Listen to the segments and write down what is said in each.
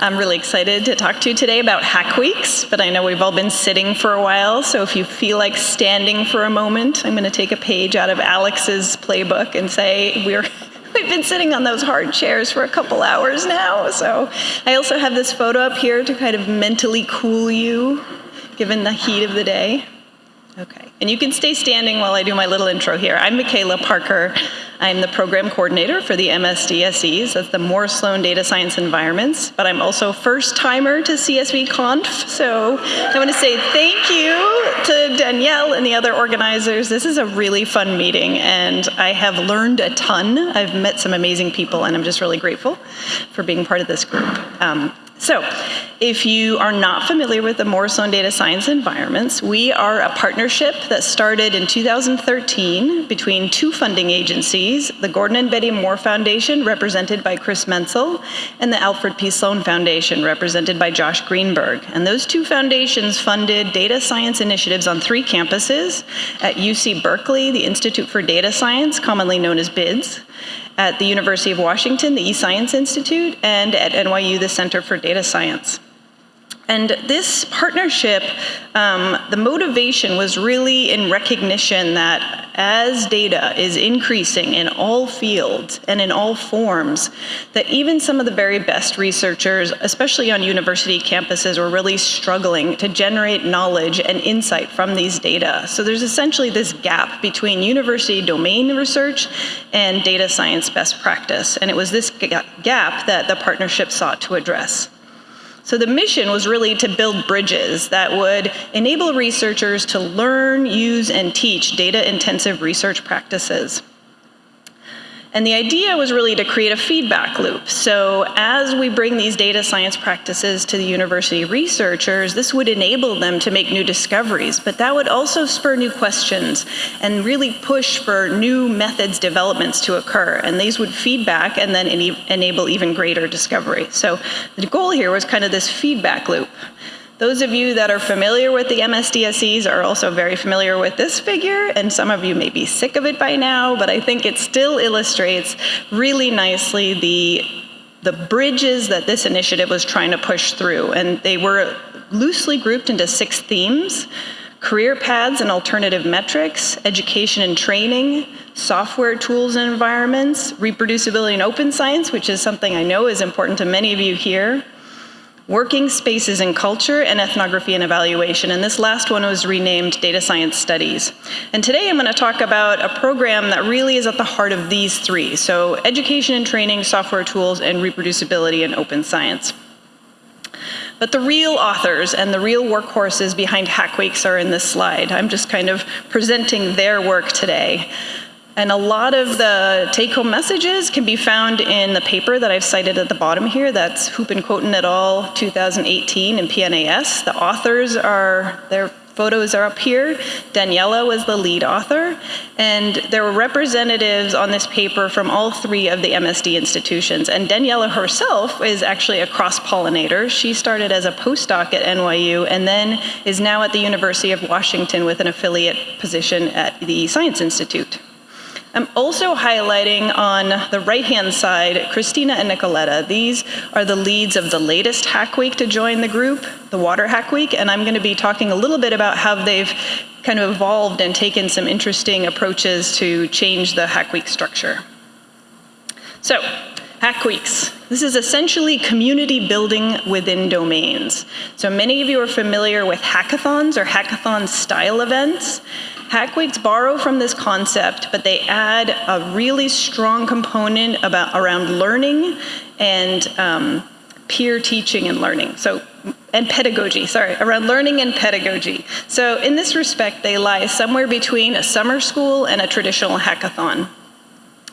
I'm really excited to talk to you today about Hack Weeks, but I know we've all been sitting for a while, so if you feel like standing for a moment, I'm going to take a page out of Alex's playbook and say we're We've been sitting on those hard chairs for a couple hours now, so I also have this photo up here to kind of mentally cool you, given the heat of the day. Okay, and you can stay standing while I do my little intro here. I'm Michaela Parker. I'm the program coordinator for the MSDSEs, that's the Moore-Sloan Data Science Environments, but I'm also first timer to CSV Conf, so I want to say thank you to Danielle and the other organizers. This is a really fun meeting, and I have learned a ton. I've met some amazing people, and I'm just really grateful for being part of this group. Um, so, if you are not familiar with the Moore-Sloan Data Science Environments, we are a partnership that started in 2013 between two funding agencies, the Gordon and Betty Moore Foundation, represented by Chris Mentzel, and the Alfred P. Sloan Foundation, represented by Josh Greenberg. And those two foundations funded data science initiatives on three campuses at UC Berkeley, the Institute for Data Science, commonly known as BIDS, at the University of Washington, the eScience Institute, and at NYU, the Center for Data Science. And this partnership, um, the motivation was really in recognition that as data is increasing in all fields and in all forms, that even some of the very best researchers, especially on university campuses, were really struggling to generate knowledge and insight from these data. So there's essentially this gap between university domain research and data science best practice. And it was this gap that the partnership sought to address. So the mission was really to build bridges that would enable researchers to learn, use, and teach data-intensive research practices. And the idea was really to create a feedback loop. So as we bring these data science practices to the university researchers, this would enable them to make new discoveries, but that would also spur new questions and really push for new methods developments to occur. And these would feedback and then enable even greater discovery. So the goal here was kind of this feedback loop. Those of you that are familiar with the MSDSEs are also very familiar with this figure, and some of you may be sick of it by now, but I think it still illustrates really nicely the, the bridges that this initiative was trying to push through. And they were loosely grouped into six themes, career paths and alternative metrics, education and training, software tools and environments, reproducibility and open science, which is something I know is important to many of you here, Working Spaces in Culture and Ethnography and Evaluation, and this last one was renamed Data Science Studies. And today I'm going to talk about a program that really is at the heart of these three, so education and training, software tools, and reproducibility and open science. But the real authors and the real workhorses behind Hack Weeks are in this slide. I'm just kind of presenting their work today. And a lot of the take-home messages can be found in the paper that I've cited at the bottom here. That's Huppenkothen et al. 2018 in PNAS. The authors are, their photos are up here. Daniela was the lead author. And there were representatives on this paper from all three of the MSD institutions. And Daniela herself is actually a cross-pollinator. She started as a postdoc at NYU and then is now at the University of Washington with an affiliate position at the Science Institute. I'm also highlighting on the right-hand side, Christina and Nicoletta. These are the leads of the latest Hack Week to join the group, the Water Hack Week, and I'm gonna be talking a little bit about how they've kind of evolved and taken some interesting approaches to change the Hack Week structure. So, Hack Weeks. This is essentially community building within domains. So many of you are familiar with hackathons or hackathon style events. Hack Weeks borrow from this concept, but they add a really strong component about around learning and um, peer teaching and learning. So, and pedagogy, sorry, around learning and pedagogy. So in this respect, they lie somewhere between a summer school and a traditional hackathon.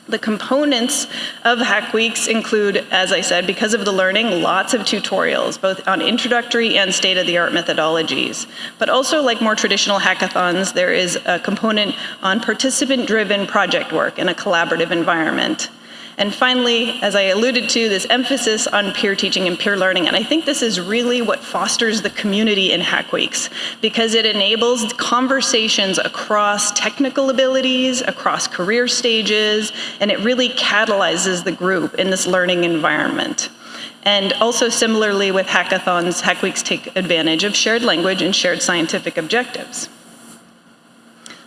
The components of Hack Weeks include, as I said, because of the learning, lots of tutorials, both on introductory and state-of-the-art methodologies. But also, like more traditional hackathons, there is a component on participant-driven project work in a collaborative environment. And finally, as I alluded to, this emphasis on peer teaching and peer learning. And I think this is really what fosters the community in Hack Weeks because it enables conversations across technical abilities, across career stages, and it really catalyzes the group in this learning environment. And also similarly with hackathons, Hack Weeks take advantage of shared language and shared scientific objectives.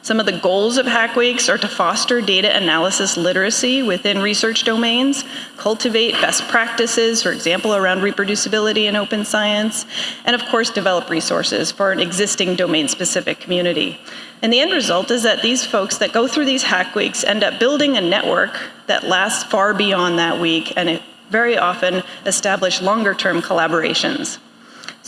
Some of the goals of Hack Weeks are to foster data analysis literacy within research domains, cultivate best practices, for example, around reproducibility in open science, and of course, develop resources for an existing domain-specific community. And the end result is that these folks that go through these Hack Weeks end up building a network that lasts far beyond that week, and it very often establish longer-term collaborations.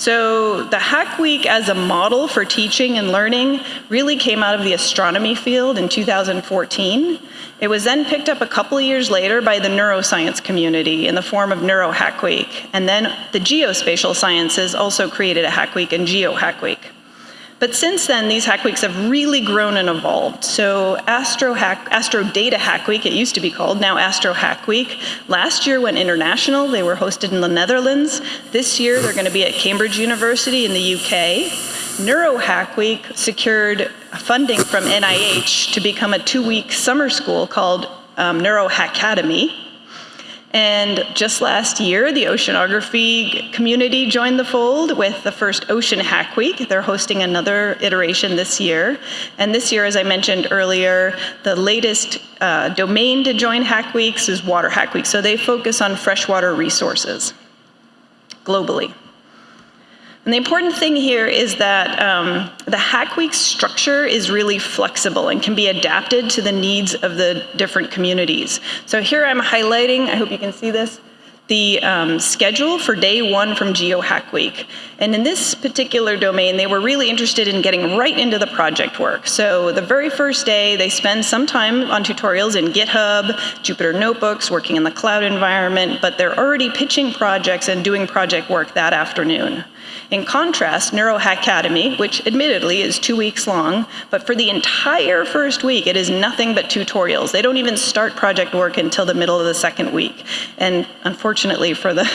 So the Hack Week as a model for teaching and learning really came out of the astronomy field in 2014. It was then picked up a couple of years later by the neuroscience community in the form of Neuro Hack Week. And then the geospatial sciences also created a Hack Week and Geo Hack Week. But since then, these Hack Weeks have really grown and evolved. So Astro, Hack, Astro Data Hack Week, it used to be called, now Astro Hack Week. Last year went international. They were hosted in the Netherlands. This year, they're going to be at Cambridge University in the UK. Neuro Hack Week secured funding from NIH to become a two-week summer school called um, Neuro Hackademy. And just last year, the oceanography community joined the fold with the first Ocean Hack Week. They're hosting another iteration this year. And this year, as I mentioned earlier, the latest uh, domain to join Hack Weeks is Water Hack Week. So they focus on freshwater resources globally. And the important thing here is that um, the Hack Week structure is really flexible and can be adapted to the needs of the different communities. So here I'm highlighting, I hope you can see this, the um, schedule for day one from Geo Hack Week. And in this particular domain, they were really interested in getting right into the project work. So the very first day, they spend some time on tutorials in GitHub, Jupyter Notebooks, working in the cloud environment, but they're already pitching projects and doing project work that afternoon. In contrast, Neuro Hackademy, which admittedly is two weeks long, but for the entire first week, it is nothing but tutorials. They don't even start project work until the middle of the second week. And unfortunately for the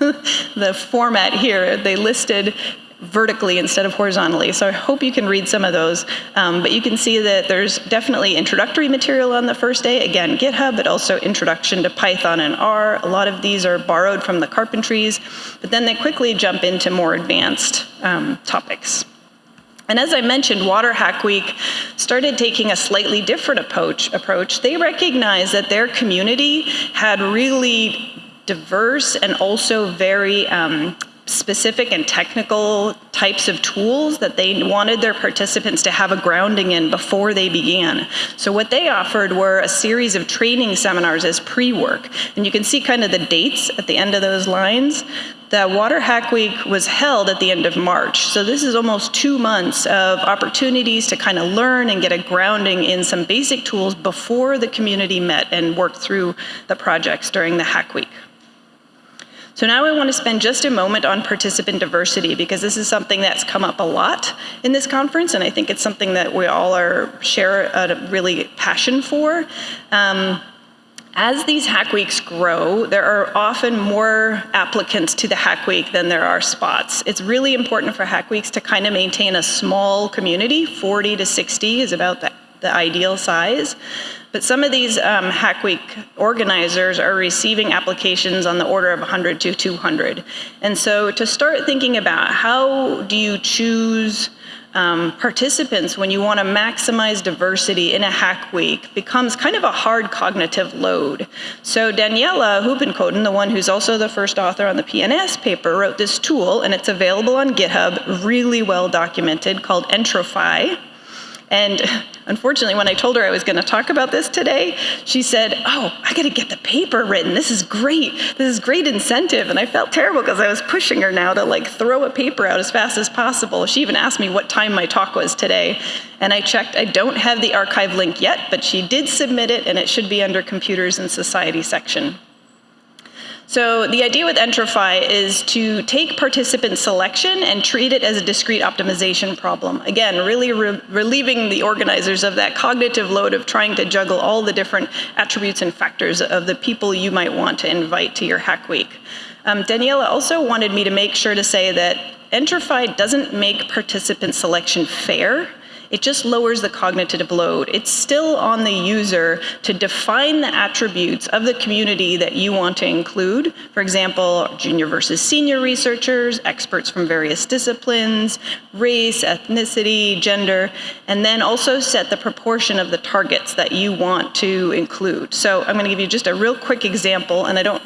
the format here, they listed vertically instead of horizontally. So I hope you can read some of those. Um, but you can see that there's definitely introductory material on the first day. Again, GitHub, but also introduction to Python and R. A lot of these are borrowed from the carpentries, but then they quickly jump into more advanced um, topics. And as I mentioned, Water Hack Week started taking a slightly different approach. approach. They recognized that their community had really diverse and also very um, specific and technical types of tools that they wanted their participants to have a grounding in before they began. So what they offered were a series of training seminars as pre-work. And you can see kind of the dates at the end of those lines. The Water Hack Week was held at the end of March. So this is almost two months of opportunities to kind of learn and get a grounding in some basic tools before the community met and worked through the projects during the Hack Week. So now I want to spend just a moment on participant diversity because this is something that's come up a lot in this conference and I think it's something that we all are share a really passion for. Um, as these Hack Weeks grow, there are often more applicants to the Hack Week than there are spots. It's really important for Hack Weeks to kind of maintain a small community, 40 to 60 is about the, the ideal size. But some of these um, Hack Week organizers are receiving applications on the order of 100 to 200. And so to start thinking about how do you choose um, participants when you want to maximize diversity in a hack week becomes kind of a hard cognitive load. So Daniela Huppenkothen, the one who's also the first author on the PNAS paper, wrote this tool and it's available on GitHub, really well documented, called Entrofy. And unfortunately, when I told her I was going to talk about this today, she said, oh, I got to get the paper written. This is great. This is great incentive. And I felt terrible because I was pushing her now to like throw a paper out as fast as possible. She even asked me what time my talk was today. And I checked, I don't have the arXiv link yet, but she did submit it and it should be under computers and society section. So the idea with Entrofy is to take participant selection and treat it as a discrete optimization problem. Again, really re relieving the organizers of that cognitive load of trying to juggle all the different attributes and factors of the people you might want to invite to your Hack Week. Um, Daniela also wanted me to make sure to say that Entrofy doesn't make participant selection fair it just lowers the cognitive load. It's still on the user to define the attributes of the community that you want to include. For example, junior versus senior researchers, experts from various disciplines, race, ethnicity, gender, and then also set the proportion of the targets that you want to include. So I'm going to give you just a real quick example, and I don't,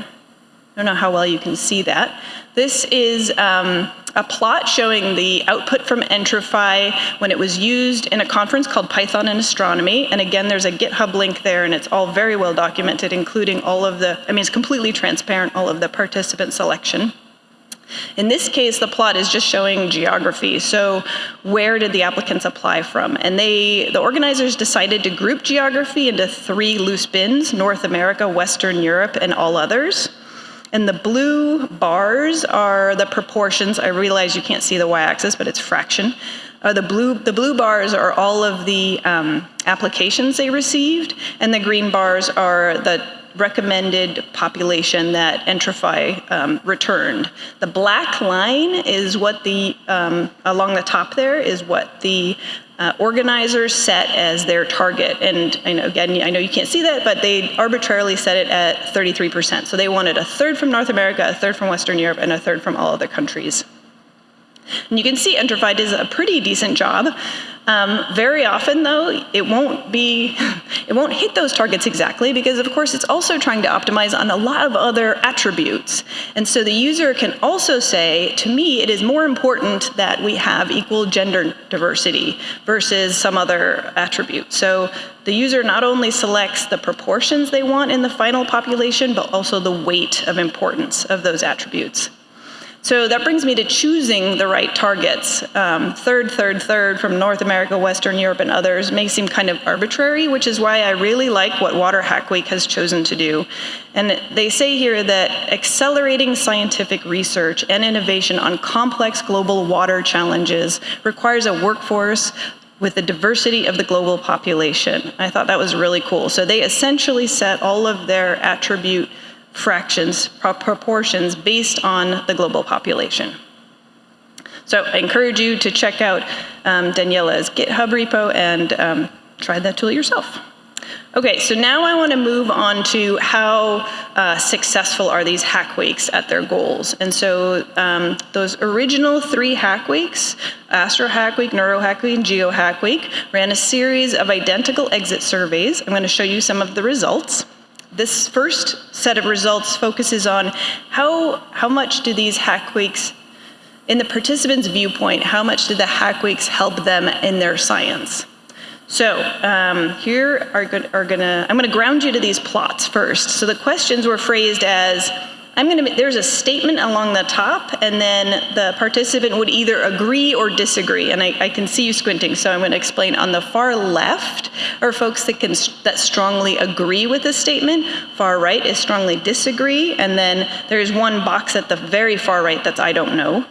I don't know how well you can see that. This is um, a plot showing the output from Entrofy when it was used in a conference called Python and Astronomy. And again, there's a GitHub link there, and it's all very well documented, including all of the, I mean, it's completely transparent, all of the participant selection. In this case, the plot is just showing geography. So where did the applicants apply from? And they, the organizers decided to group geography into three loose bins, North America, Western Europe, and all others. And the blue bars are the proportions. I realize you can't see the y-axis, but it's fraction. Uh, the, blue, the blue bars are all of the um, applications they received, and the green bars are the recommended population that Entrofy um, returned. The black line is what the, um, along the top there, is what the uh, organizers set as their target. And I know, again, I know you can't see that, but they arbitrarily set it at 33%. So they wanted a third from North America, a third from Western Europe, and a third from all other countries. And you can see Entrofy does a pretty decent job. Um, very often, though, it won't be, it won't hit those targets exactly because, of course, it's also trying to optimize on a lot of other attributes. And so the user can also say, to me, it is more important that we have equal gender diversity versus some other attribute. So the user not only selects the proportions they want in the final population, but also the weight of importance of those attributes. So that brings me to choosing the right targets. Um, third, third, third from North America, Western Europe, and others may seem kind of arbitrary, which is why I really like what Water Hack Week has chosen to do. And they say here that accelerating scientific research and innovation on complex global water challenges requires a workforce with the diversity of the global population. I thought that was really cool. So they essentially set all of their attribute fractions, proportions based on the global population. So I encourage you to check out um, Daniela's GitHub repo and um, try that tool yourself. Okay, so now I want to move on to how uh, successful are these hack weeks at their goals. And so um, those original three hack weeks, Astro Hack Week, Neuro Hack Week, and Geo Hack Week, ran a series of identical exit surveys. I'm going to show you some of the results. This first set of results focuses on how, how much do these hack weeks, in the participants' viewpoint, how much did the hack weeks help them in their science? So um, here are, are gonna, I'm gonna ground you to these plots first. So the questions were phrased as, I'm going to, there's a statement along the top, and then the participant would either agree or disagree. And I, I can see you squinting, so I'm going to explain. On the far left are folks that, can, that strongly agree with the statement. Far right is strongly disagree. And then there's one box at the very far right that's I don't know.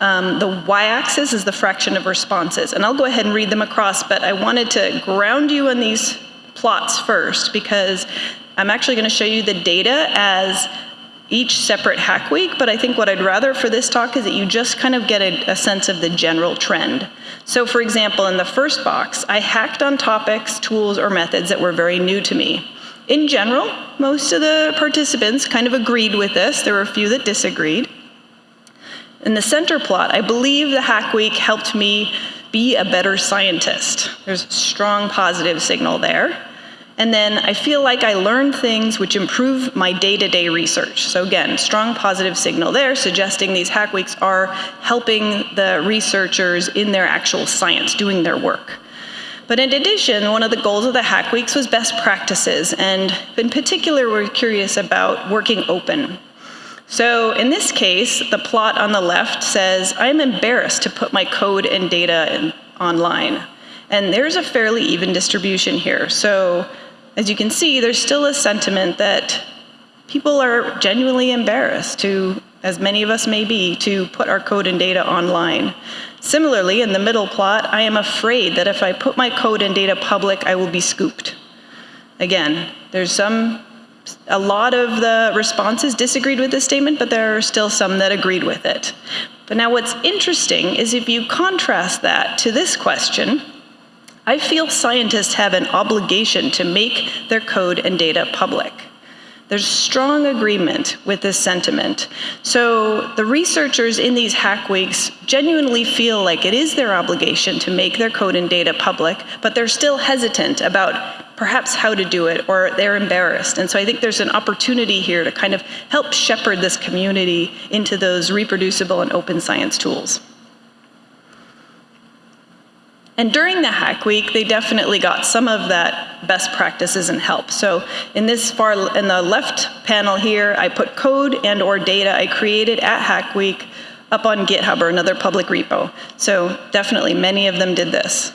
Um, the y-axis is the fraction of responses. And I'll go ahead and read them across, but I wanted to ground you on these plots first because I'm actually going to show you the data as each separate hack week, but I think what I'd rather for this talk is that you just kind of get a, a, sense of the general trend. So for example, in the first box, I hacked on topics, tools, or methods that were very new to me. In general, most of the participants kind of agreed with this. There were a few that disagreed. In the center plot, I believe the hack week helped me be a better scientist. There's a strong positive signal there. And then I feel like I learned things which improve my day-to-day research. So again, strong positive signal there, suggesting these hack weeks are helping the researchers in their actual science, doing their work. But in addition, one of the goals of the Hack Weeks was best practices, and in particular, we're curious about working open. So in this case, the plot on the left says, I'm embarrassed to put my code and data in, online. And there's a fairly even distribution here. So as you can see, there's still a sentiment that people are genuinely embarrassed to, as many of us may be, to put our code and data online. Similarly, in the middle plot, I am afraid that if I put my code and data public, I will be scooped. Again, there's some, a lot of the responses disagreed with this statement, but there are still some that agreed with it. But now what's interesting is if you contrast that to this question, I feel scientists have an obligation to make their code and data public. There's strong agreement with this sentiment. So the researchers in these hack weeks genuinely feel like it is their obligation to make their code and data public, but they're still hesitant about perhaps how to do it or they're embarrassed. And so I think there's an opportunity here to kind of help shepherd this community into those reproducible and open science tools. And during the Hack Week, they definitely got some of that best practices and help. So in this far, in the left panel here, I put code and or data I created at Hack Week up on GitHub or another public repo. So definitely many of them did this.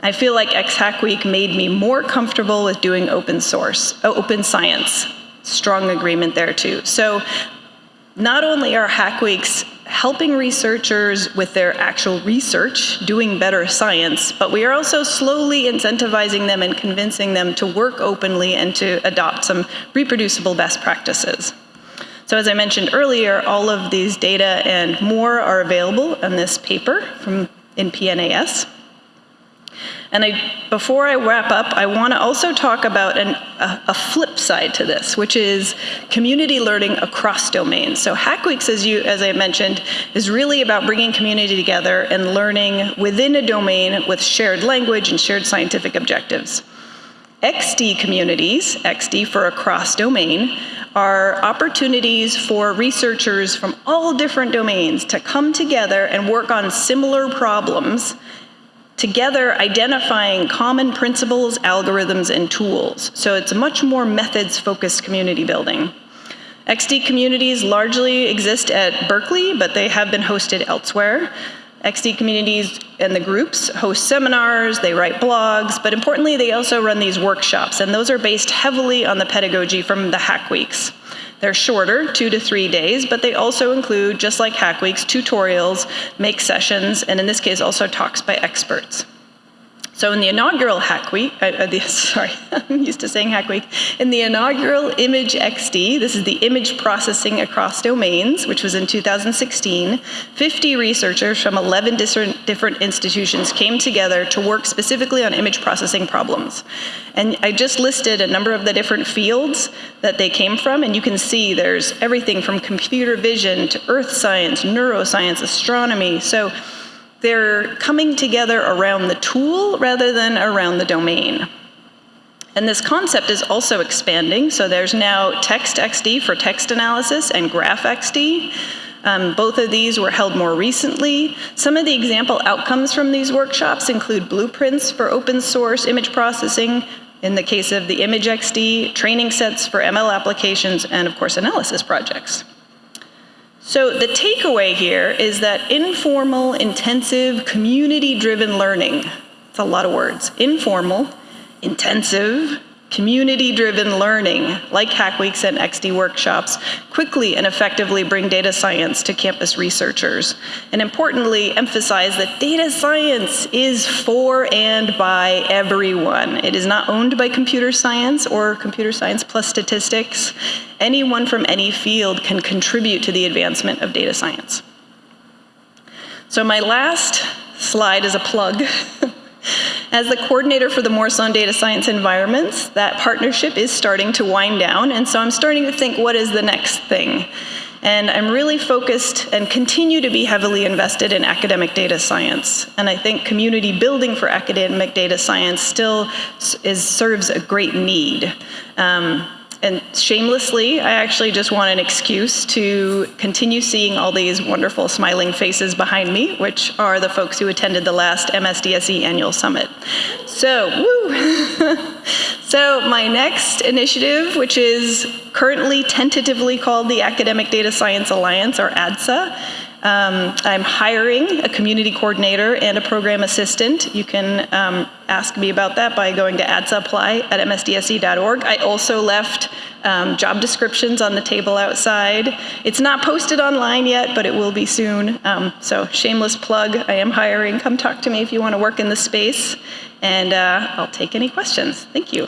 I feel like X Hack Week made me more comfortable with doing open source, uh, open science. Strong agreement there too. So not only are Hack Weeks helping researchers with their actual research, doing better science, but we are also slowly incentivizing them and convincing them to work openly and to adopt some reproducible best practices. So as I mentioned earlier, all of these data and more are available in this paper from in PNAS. And I, before I wrap up, I want to also talk about an, a, a, flip side to this, which is community learning across domains. So Hack Weeks, as, you, as I mentioned, is really about bringing community together and learning within a domain with shared language and shared scientific objectives. XD communities, XD for across domain, are opportunities for researchers from all different domains to come together and work on similar problems together identifying common principles, algorithms, and tools. So it's much more methods-focused community building. XD communities largely exist at Berkeley, but they have been hosted elsewhere. XD communities and the groups host seminars, they write blogs, but importantly, they also run these workshops, and those are based heavily on the pedagogy from the Hack Weeks. They're shorter, two to three days, but they also include, just like Hack Weeks, tutorials, make sessions, and in this case also talks by experts. So in the inaugural Hack Week, uh, uh, the, sorry, I'm used to saying Hack Week. In the inaugural Image XD, this is the image processing across domains, which was in 2016, 50 researchers from 11 different, different institutions came together to work specifically on image processing problems. And I just listed a number of the different fields that they came from, and you can see there's everything from computer vision to earth science, neuroscience, astronomy. So they're coming together around the tool rather than around the domain. And this concept is also expanding, so there's now TextXD for text analysis and GraphXD. Um, both of these were held more recently. Some of the example outcomes from these workshops include blueprints for open source image processing, in the case of the ImageXD, training sets for ML applications, and of course analysis projects. So the takeaway here is that informal, intensive, community-driven learning, it's a lot of words, informal, intensive, Community-driven learning, like Hack Weeks and XD workshops, quickly and effectively bring data science to campus researchers. And importantly, emphasize that data science is for and by everyone. It is not owned by computer science or computer science plus statistics. Anyone from any field can contribute to the advancement of data science. So my last slide is a plug. As the coordinator for the Moore-Sloan Data Science Environments, that partnership is starting to wind down, and so I'm starting to think, what is the next thing? And I'm really focused and continue to be heavily invested in academic data science. And I think community building for academic data science still is, serves a great need. Um, and shamelessly, I actually just want an excuse to continue seeing all these wonderful smiling faces behind me, which are the folks who attended the last MSDSE annual summit. So, woo! so my next initiative, which is currently tentatively called the Academic Data Science Alliance, or ADSA, um, I'm hiring a community coordinator and a program assistant. You can um, ask me about that by going to adsapply at msdse.org. I also left um, job descriptions on the table outside. It's not posted online yet, but it will be soon. Um, so shameless plug, I am hiring. Come talk to me if you want to work in the space, and uh, I'll take any questions. Thank you.